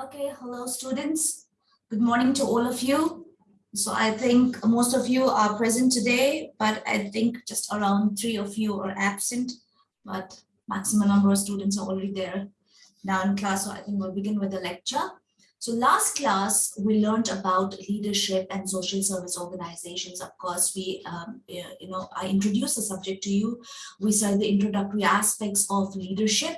Okay, hello students. Good morning to all of you. So I think most of you are present today, but I think just around three of you are absent, but maximum number of students are already there now in class. So I think we'll begin with the lecture. So last class, we learned about leadership and social service organizations. Of course, we, um, you know, I introduced the subject to you. We saw the introductory aspects of leadership,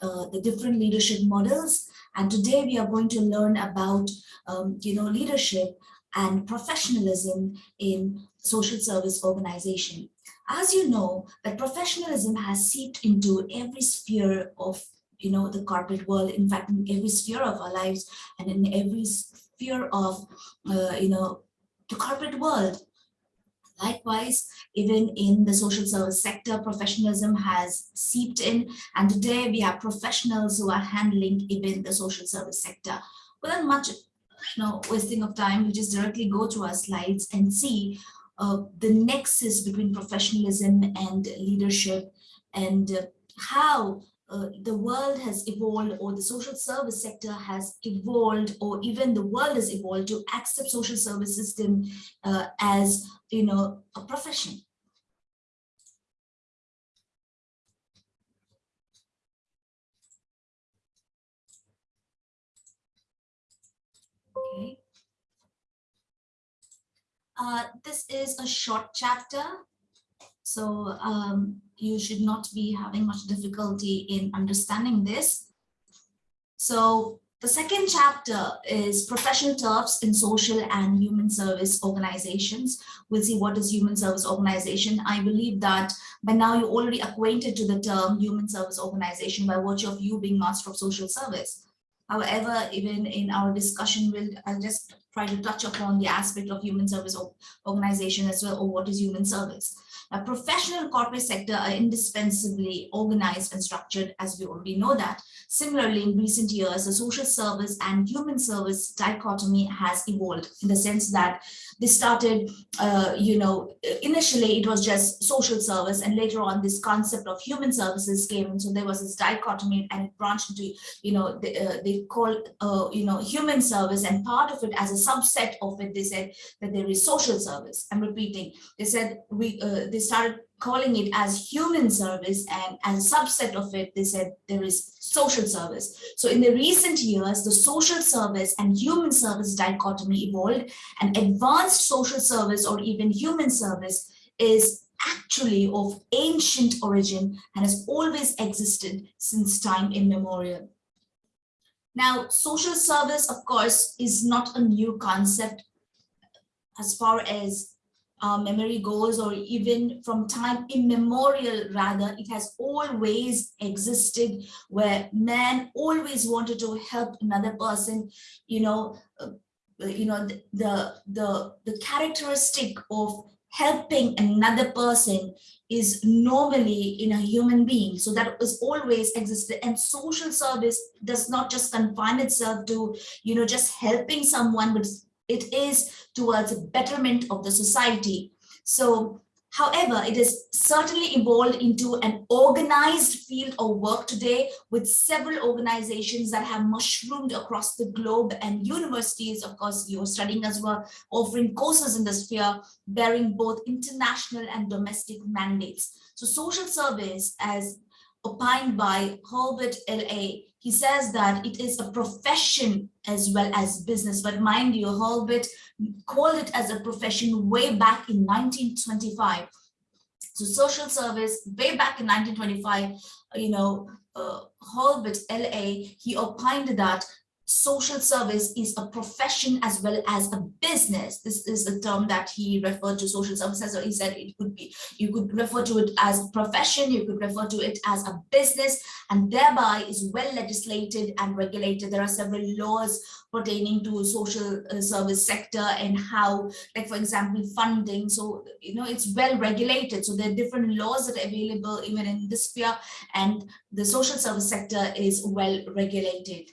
uh, the different leadership models, and today we are going to learn about, um, you know, leadership and professionalism in social service organization. As you know, that professionalism has seeped into every sphere of, you know, the corporate world, in fact, in every sphere of our lives and in every sphere of, uh, you know, the corporate world. Likewise, even in the social service sector, professionalism has seeped in. And today we have professionals who are handling even the social service sector. Without much you know, wasting of time, we just directly go to our slides and see uh, the nexus between professionalism and leadership and uh, how uh, the world has evolved or the social service sector has evolved or even the world has evolved to accept social service system uh, as you know a profession. Okay. Uh, this is a short chapter so um, you should not be having much difficulty in understanding this. So the second chapter is professional terms in social and human service organizations. We'll see what is human service organization. I believe that by now you're already acquainted to the term human service organization by virtue of you being master of social service. However, even in our discussion, we'll I'll just try to touch upon the aspect of human service organization as well, or what is human service. A professional corporate sector are indispensably organized and structured, as we already know that. Similarly, in recent years, the social service and human service dichotomy has evolved in the sense that this started, uh, you know, initially it was just social service and later on this concept of human services came and so there was this dichotomy and it branched into, you know, they, uh, they call, uh, you know, human service and part of it as a subset of it, they said that there is social service. I'm repeating, they said we, uh, they started calling it as human service and as a subset of it, they said there is social service. So in the recent years, the social service and human service dichotomy evolved and advanced social service or even human service is actually of ancient origin and has always existed since time immemorial. Now, social service, of course, is not a new concept as far as uh, memory goes or even from time immemorial rather it has always existed where man always wanted to help another person you know uh, you know the, the the the characteristic of helping another person is normally in a human being so that is always existed and social service does not just confine itself to you know just helping someone but it is towards a betterment of the society. So, however, it has certainly evolved into an organized field of work today with several organizations that have mushroomed across the globe and universities, of course, you're studying as well, offering courses in the sphere, bearing both international and domestic mandates. So social service as opined by Herbert LA he says that it is a profession as well as business. But mind you, Hurlbut called it as a profession way back in 1925. So social service way back in 1925, you know, uh, Hurlbut LA, he opined that social service is a profession as well as a business. This is a term that he referred to social services. So he said it could be, you could refer to it as profession, you could refer to it as a business, and thereby is well legislated and regulated. There are several laws pertaining to social uh, service sector and how, like for example, funding. So, you know, it's well regulated. So there are different laws that are available even in this sphere and the social service sector is well regulated.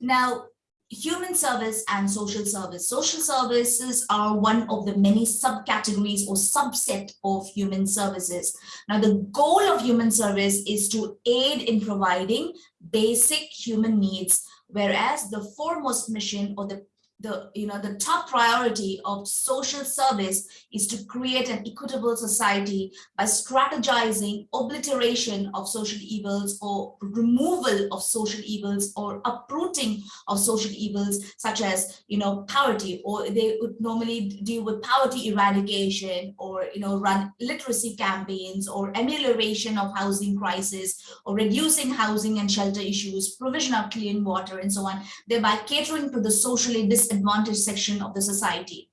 Now, human service and social service. Social services are one of the many subcategories or subset of human services. Now, the goal of human service is to aid in providing basic human needs, whereas the foremost mission or the the you know the top priority of social service is to create an equitable society by strategizing obliteration of social evils or removal of social evils or uprooting of social evils such as you know poverty or they would normally deal with poverty eradication or you know run literacy campaigns or amelioration of housing crisis or reducing housing and shelter issues provision of clean water and so on thereby catering to the socially dis disadvantaged section of the society.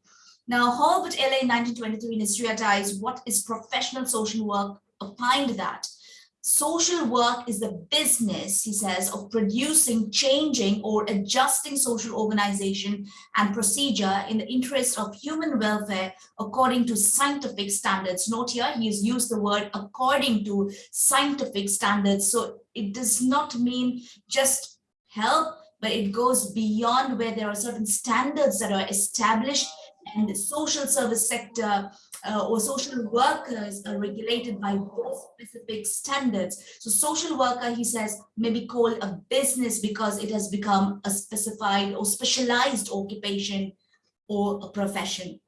Now, Holbert LA 1923 in his What is Professional Social Work, opined that social work is the business, he says, of producing, changing, or adjusting social organization and procedure in the interest of human welfare according to scientific standards. Note here, he has used the word according to scientific standards. So it does not mean just help but it goes beyond where there are certain standards that are established and the social service sector uh, or social workers are regulated by those specific standards. So social worker, he says, may be called a business because it has become a specified or specialized occupation or a profession.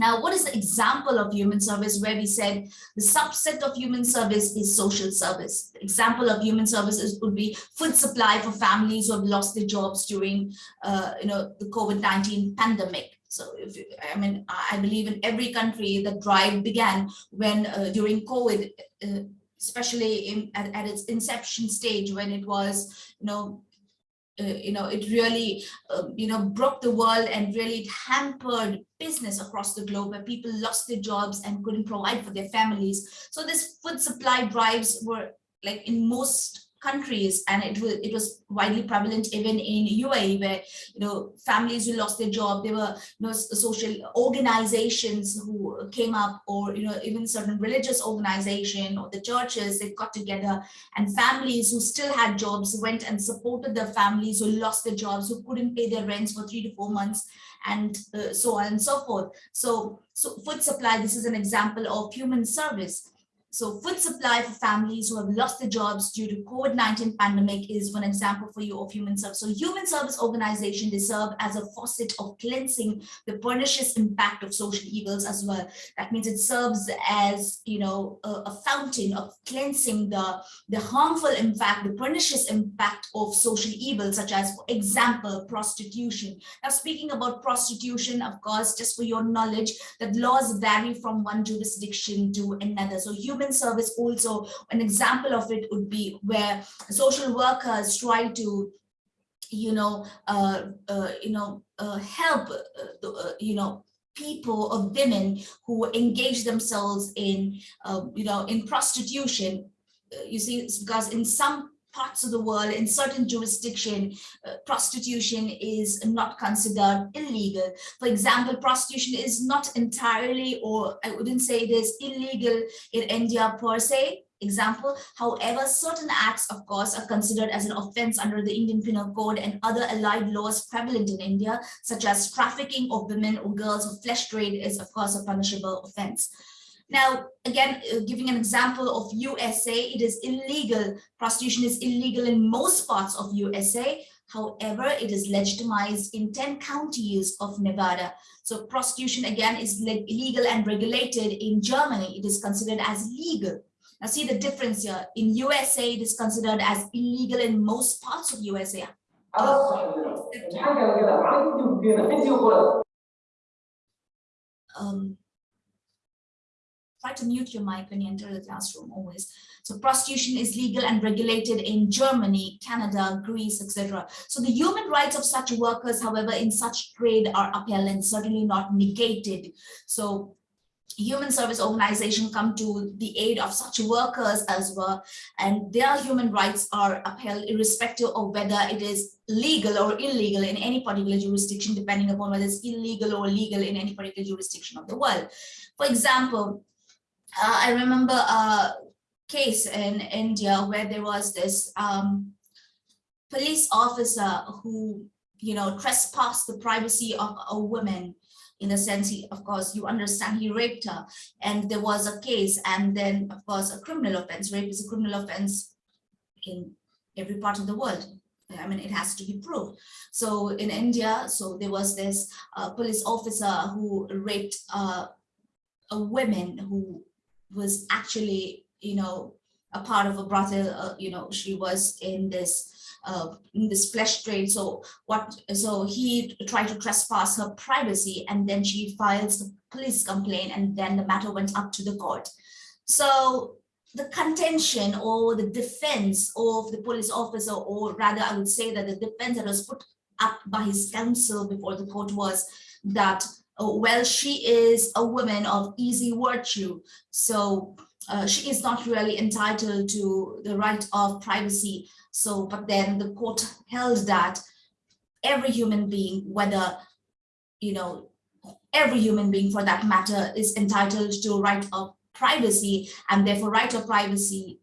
Now, what is the example of human service where we said the subset of human service is social service? The example of human services would be food supply for families who have lost their jobs during, uh, you know, the COVID-19 pandemic. So, if I mean, I believe in every country the drive began when uh, during COVID, uh, especially in at, at its inception stage when it was, you know, you know, it really, uh, you know, broke the world and really hampered business across the globe where people lost their jobs and couldn't provide for their families. So this food supply drives were like in most countries and it was it was widely prevalent even in UAE where you know families who lost their job there were you know social organizations who came up or you know even certain religious organization or the churches they got together and families who still had jobs went and supported their families who lost their jobs who couldn't pay their rents for three to four months and uh, so on and so forth. So so food supply this is an example of human service so food supply for families who have lost their jobs due to COVID-19 pandemic is one example for you of human service. So human service organization, they serve as a faucet of cleansing the pernicious impact of social evils as well. That means it serves as, you know, a, a fountain of cleansing the, the harmful impact, the pernicious impact of social evils, such as, for example, prostitution. Now, speaking about prostitution, of course, just for your knowledge, that laws vary from one jurisdiction to another. So human human service also, an example of it would be where social workers try to you know, uh, uh, you know, uh, help, uh, uh, you know, people or women who engage themselves in, um, you know, in prostitution. Uh, you see, because in some parts of the world, in certain jurisdiction, uh, prostitution is not considered illegal. For example, prostitution is not entirely, or I wouldn't say it is illegal in India per se, example. However, certain acts, of course, are considered as an offense under the Indian Penal Code and other allied laws prevalent in India, such as trafficking of women or girls or flesh trade is, of course, a punishable offense. Now, again, uh, giving an example of USA, it is illegal. Prostitution is illegal in most parts of USA. However, it is legitimized in 10 counties of Nevada. So prostitution, again, is illegal and regulated in Germany. It is considered as legal. Now see the difference here. In USA, it is considered as illegal in most parts of USA. Um, try to mute your mic when you enter the classroom always. So prostitution is legal and regulated in Germany, Canada, Greece, etc. So the human rights of such workers, however, in such trade are upheld and certainly not negated. So human service organization come to the aid of such workers as well and their human rights are upheld irrespective of whether it is legal or illegal in any particular jurisdiction depending upon whether it's illegal or legal in any particular jurisdiction of the world for example I remember a case in India where there was this um, police officer who you know, trespassed the privacy of a woman in the sense he, of course, you understand he raped her and there was a case and then of course a criminal offense. Rape is a criminal offense in every part of the world. I mean, it has to be proved. So in India, so there was this uh, police officer who raped uh, a woman who was actually, you know, a part of a brothel, uh, you know, she was in this uh, in this flesh trade. So what? So he tried to trespass her privacy, and then she files a police complaint, and then the matter went up to the court. So the contention or the defense of the police officer, or rather, I would say that the defense that was put up by his counsel before the court was that, well, she is a woman of easy virtue, so uh, she is not really entitled to the right of privacy. So, but then the court held that every human being, whether, you know, every human being for that matter is entitled to a right of privacy and therefore right of privacy,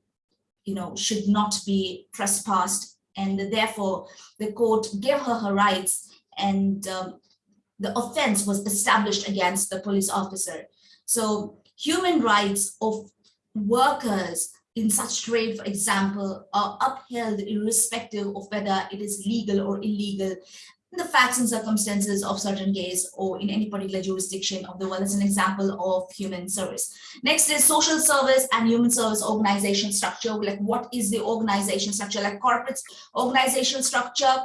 you know, should not be trespassed. And therefore the court gave her her rights and um, the offense was established against the police officer. So human rights of workers in such trade, for example, are upheld irrespective of whether it is legal or illegal the facts and circumstances of certain case or in any particular jurisdiction of the world as an example of human service. Next is social service and human service organization structure. Like what is the organization structure? Like corporate organization structure,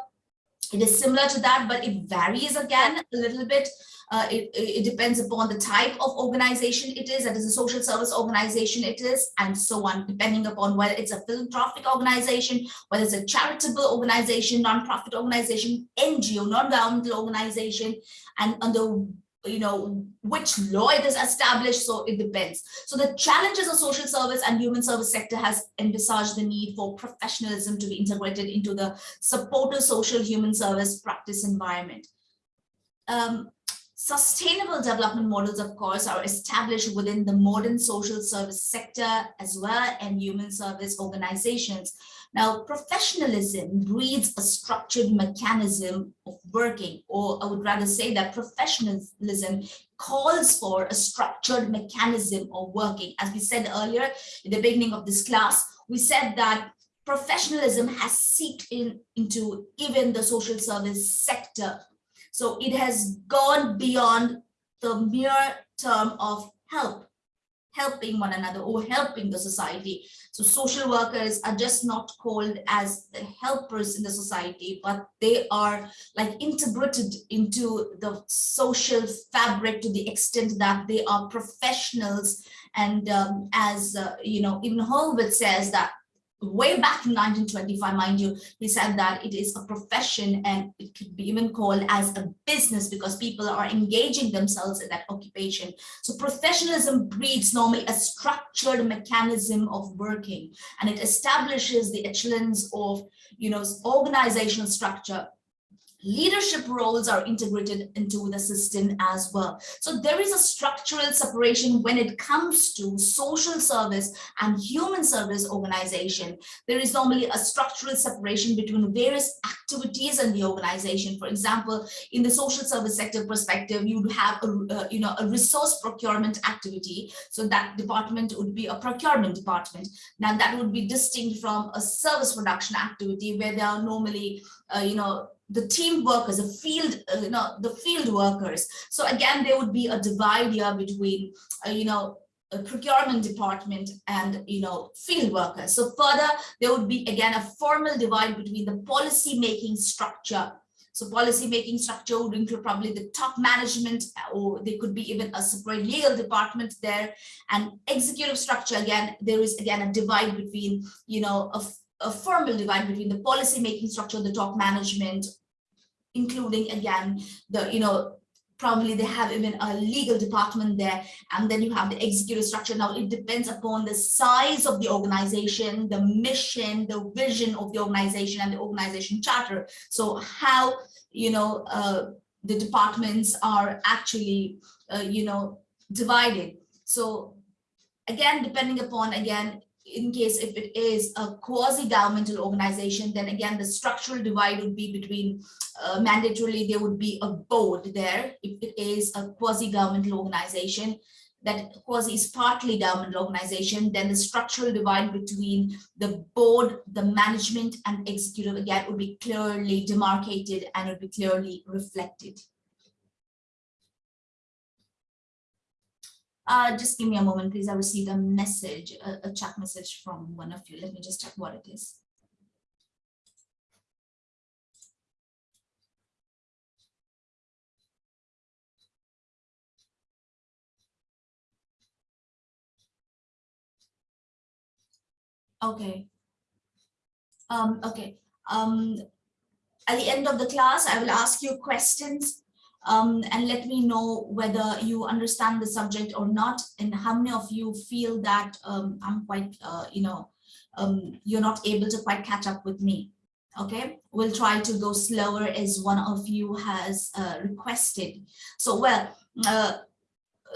it is similar to that, but it varies again a little bit. Uh, it, it depends upon the type of organization it is, that is a social service organization it is, and so on, depending upon whether it's a philanthropic organization, whether it's a charitable organization, non-profit organization, NGO, non-governmental organization, and under you know which law it is established so it depends. So the challenges of social service and human service sector has envisaged the need for professionalism to be integrated into the supportive social human service practice environment. Um, Sustainable development models, of course, are established within the modern social service sector as well and human service organizations. Now, professionalism breeds a structured mechanism of working, or I would rather say that professionalism calls for a structured mechanism of working. As we said earlier in the beginning of this class, we said that professionalism has seeped in into even the social service sector so it has gone beyond the mere term of help, helping one another or helping the society. So social workers are just not called as the helpers in the society, but they are like integrated into the social fabric to the extent that they are professionals. And um, as, uh, you know, even Horowitz says that way back in 1925, mind you, he said that it is a profession and it could be even called as a business because people are engaging themselves in that occupation. So professionalism breeds normally a structured mechanism of working and it establishes the echelons of, you know, organizational structure leadership roles are integrated into the system as well. So there is a structural separation when it comes to social service and human service organization. There is normally a structural separation between various activities in the organization. For example, in the social service sector perspective, you would have a, uh, you know, a resource procurement activity. So that department would be a procurement department. Now that would be distinct from a service production activity where there are normally, uh, you know, the team workers, the field, uh, you know, the field workers. So again, there would be a divide here between, uh, you know, a procurement department and, you know, field workers. So further, there would be, again, a formal divide between the policy making structure. So policy making structure would include probably the top management, or there could be even a separate legal department there. And executive structure, again, there is, again, a divide between, you know, a a formal divide between the policy making structure, the top management, including again the you know probably they have even a legal department there and then you have the executive structure. Now it depends upon the size of the organization the mission the vision of the organization and the organization charter. So how you know uh, the departments are actually uh, you know divided. So again depending upon again in case if it is a quasi-governmental organization, then again, the structural divide would be between uh, mandatorily there would be a board there. If it is a quasi-governmental organization, that quasi is partly governmental organization, then the structural divide between the board, the management and executive again would be clearly demarcated and would be clearly reflected. Uh, just give me a moment, please. I received a message, a, a chat message from one of you. Let me just check what it is. Okay. Um, okay. Um, at the end of the class, I will ask you questions um, and let me know whether you understand the subject or not and how many of you feel that um, I'm quite, uh, you know, um, you're not able to quite catch up with me. Okay, we'll try to go slower as one of you has uh, requested. So, well, uh,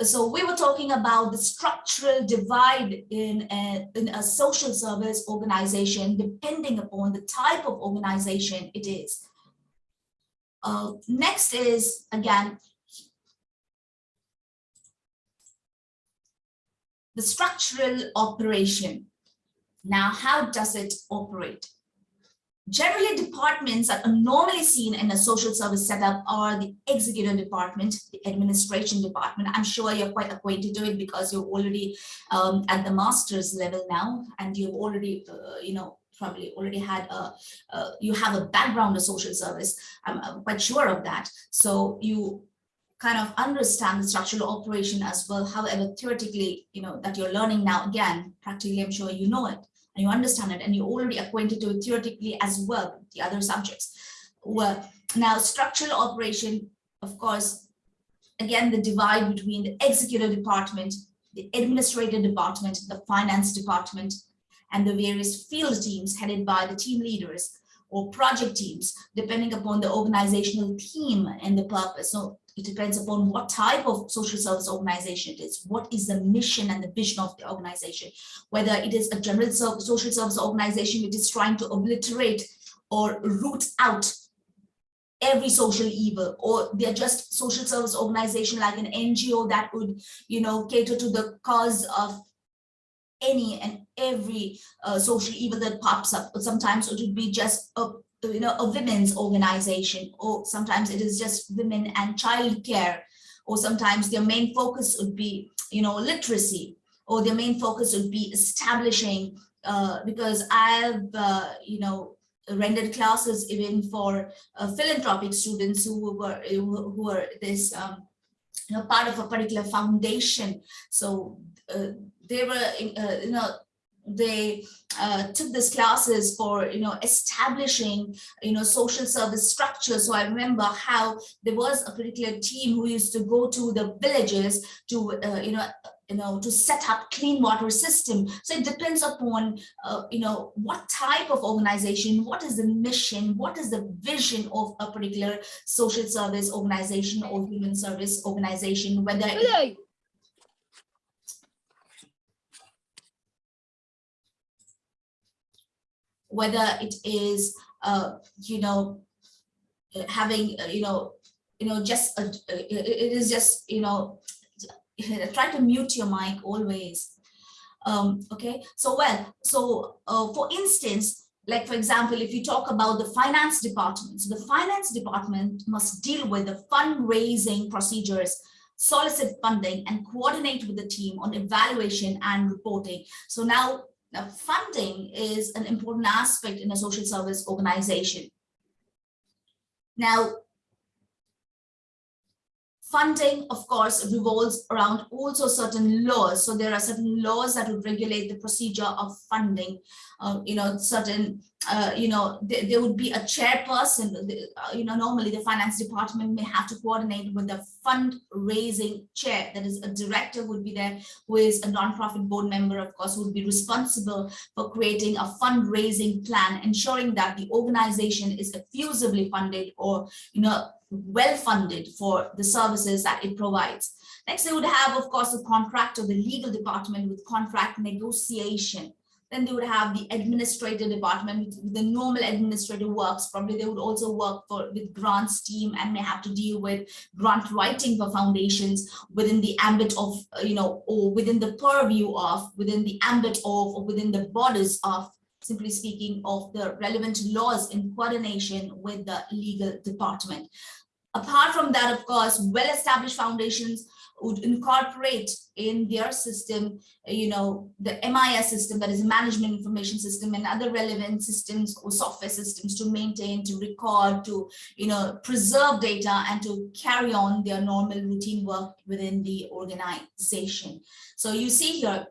so we were talking about the structural divide in a, in a social service organization, depending upon the type of organization it is. Uh, next is, again, the structural operation. Now, how does it operate? Generally, departments that are normally seen in a social service setup are the executive department, the administration department. I'm sure you're quite acquainted to it because you're already um, at the master's level now, and you've already, uh, you know, probably already had a, uh, you have a background of social service. I'm, quite sure of that. So you kind of understand the structural operation as well. However, theoretically, you know, that you're learning now again, practically, I'm sure you know it and you understand it and you're already acquainted to it theoretically as well, the other subjects. Well, now structural operation, of course, again, the divide between the executive department, the administrative department, the finance department, and the various field teams headed by the team leaders or project teams, depending upon the organizational theme and the purpose. So it depends upon what type of social service organization it is, what is the mission and the vision of the organization, whether it is a general social service organization which is trying to obliterate or root out every social evil or they're just social service organization like an NGO that would you know cater to the cause of any and every uh, social evil that pops up. But sometimes it would be just a you know, a women's organization, or sometimes it is just women and child care, or sometimes their main focus would be, you know, literacy, or their main focus would be establishing, uh, because I've, uh, you know, rendered classes even for uh, philanthropic students who were who were this um, you know part of a particular foundation. So uh, they were uh, you know they uh, took these classes for you know establishing you know social service structure. So i remember how there was a particular team who used to go to the villages to uh, you know you know to set up clean water system. So it depends upon uh, you know what type of organization what is the mission what is the vision of a particular social service organization or human service organization whether whether it is, uh, you know, having, uh, you know, you know, just, a, it is just, you know, try to mute your mic always. Um, okay, so well, so uh, for instance, like for example, if you talk about the finance department, so the finance department must deal with the fundraising procedures solicit funding and coordinate with the team on evaluation and reporting. So now now, funding is an important aspect in a social service organization. Now, funding, of course, revolves around also certain laws. So there are certain laws that would regulate the procedure of funding. Uh, you know, certain, uh, you know, th there would be a chairperson. Uh, you know, normally the finance department may have to coordinate with the fundraising chair. That is, a director would be there, who is a nonprofit board member, of course, would be responsible for creating a fundraising plan, ensuring that the organization is effusively funded or, you know, well funded for the services that it provides. Next, they would have, of course, a contract or the legal department with contract negotiation. then they would have the administrative department, with the normal administrative works. Probably they would also work for with grants team and may have to deal with grant writing for foundations within the ambit of, you know, or within the purview of, within the ambit of, or within the borders of, simply speaking, of the relevant laws in coordination with the legal department. Apart from that, of course, well-established foundations would incorporate in their system, you know, the MIS system, that is a management information system and other relevant systems or software systems to maintain, to record, to, you know, preserve data and to carry on their normal routine work within the organization. So you see here,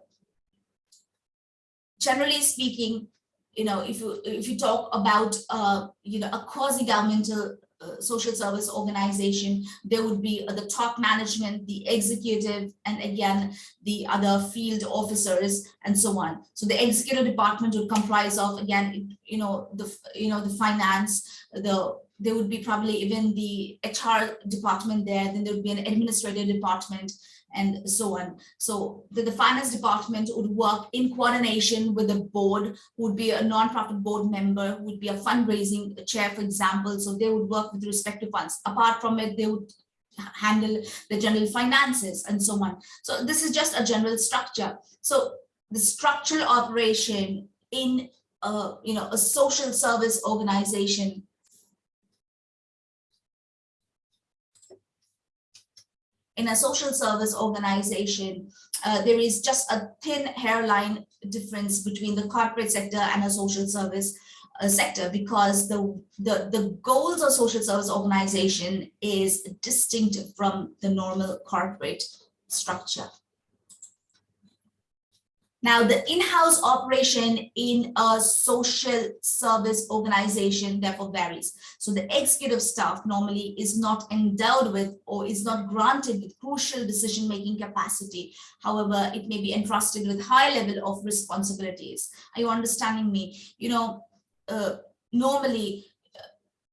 generally speaking, you know, if you if you talk about uh, you know a quasi-governmental uh, social service organization, there would be uh, the top management, the executive, and again, the other field officers and so on. So the executive department would comprise of, again, you know, the, you know, the finance, the there would be probably even the HR department there, then there would be an administrative department, and so on. So the, the finance department would work in coordination with the board, would be a non-profit board member, would be a fundraising chair, for example. So they would work with respect to funds. Apart from it, they would handle the general finances and so on. So this is just a general structure. So the structural operation in a, you know, a social service organization in a social service organization, uh, there is just a thin hairline difference between the corporate sector and a social service uh, sector because the, the, the goals of social service organization is distinct from the normal corporate structure. Now, the in-house operation in a social service organization therefore varies. So the executive staff normally is not endowed with or is not granted with crucial decision-making capacity. However, it may be entrusted with high level of responsibilities. Are you understanding me? You know, uh, normally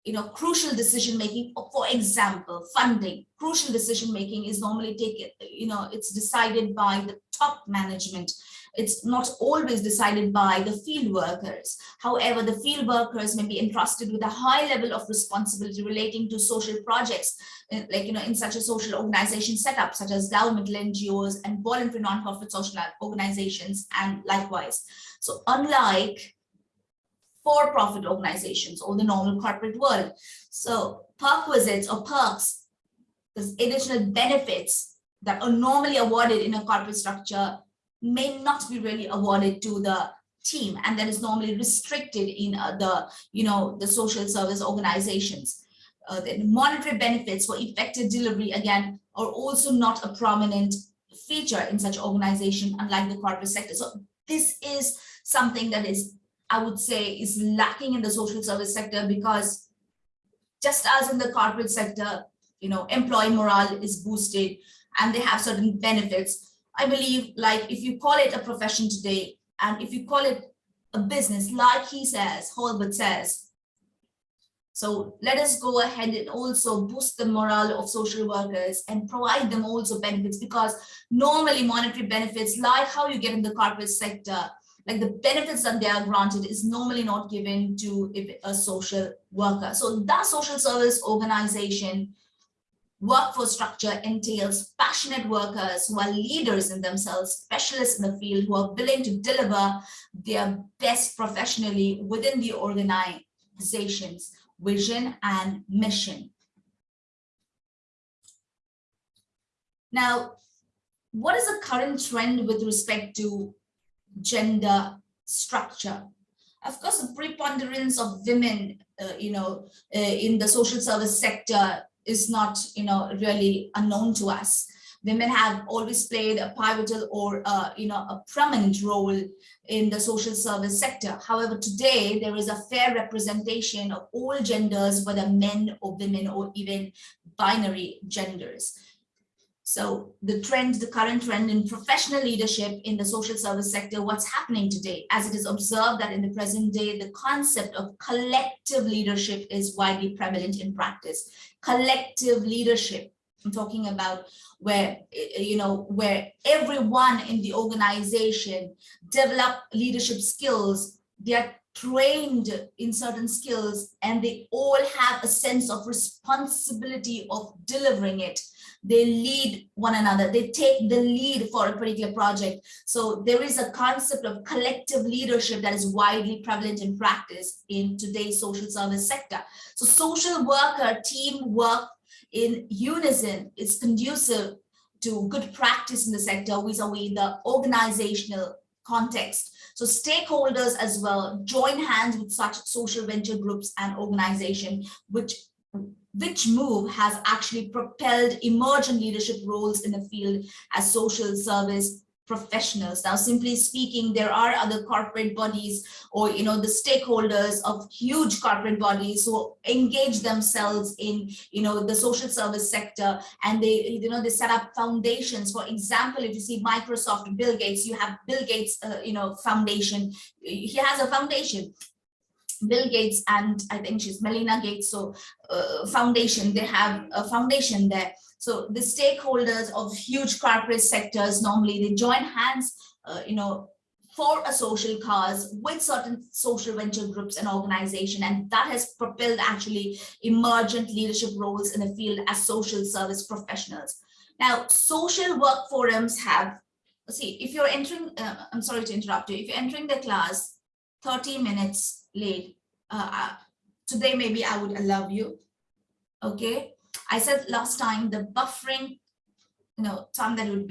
you know, crucial decision making, for example, funding, crucial decision making is normally taken, you know, it's decided by the top management it's not always decided by the field workers. However, the field workers may be entrusted with a high level of responsibility relating to social projects, uh, like, you know, in such a social organization setup, such as governmental NGOs and voluntary non-profit social organizations, and likewise. So unlike for-profit organizations or the normal corporate world, so perquisites or perks, the additional benefits that are normally awarded in a corporate structure may not be really awarded to the team and that is normally restricted in uh, the you know the social service organizations. Uh, the monetary benefits for effective delivery again are also not a prominent feature in such organization unlike the corporate sector. So this is something that is i would say is lacking in the social service sector because just as in the corporate sector you know employee morale is boosted and they have certain benefits I believe like if you call it a profession today, and if you call it a business, like he says, Holbert says, so let us go ahead and also boost the morale of social workers and provide them also benefits because normally monetary benefits, like how you get in the corporate sector, like the benefits that they are granted is normally not given to a social worker. So that social service organization Workforce structure entails passionate workers who are leaders in themselves, specialists in the field who are willing to deliver their best professionally within the organization's vision and mission. Now, what is the current trend with respect to gender structure? Of course, the preponderance of women, uh, you know, uh, in the social service sector is not, you know, really unknown to us. Women have always played a pivotal or, uh, you know, a prominent role in the social service sector. However, today there is a fair representation of all genders, whether men or women or even binary genders. So the trend, the current trend in professional leadership in the social service sector, what's happening today, as it is observed that in the present day, the concept of collective leadership is widely prevalent in practice. Collective leadership. I'm talking about where, eh, you know, where everyone in the organization develop leadership skills. They are trained in certain skills and they all have a sense of responsibility of delivering it. They lead one another. They take the lead for a particular project. So there is a concept of collective leadership that is widely prevalent in practice in today's social service sector. So social worker teamwork in unison is conducive to good practice in the sector vis-a-vis the organizational context. So stakeholders as well join hands with such social venture groups and organization, which which move has actually propelled emergent leadership roles in the field as social service professionals. Now, simply speaking, there are other corporate bodies or, you know, the stakeholders of huge corporate bodies who engage themselves in, you know, the social service sector and they, you know, they set up foundations. For example, if you see Microsoft, Bill Gates, you have Bill Gates, uh, you know, foundation. He has a foundation. Bill Gates and I think she's Melinda Gates, so uh, foundation, they have a foundation there. So the stakeholders of huge corporate sectors, normally they join hands, uh, you know, for a social cause with certain social venture groups and organization and that has propelled actually emergent leadership roles in the field as social service professionals. Now, social work forums have, see, if you're entering, uh, I'm sorry to interrupt you, if you're entering the class 30 minutes late. Uh, today, maybe I would allow you. Okay. I said last time the buffering, you know, time that would be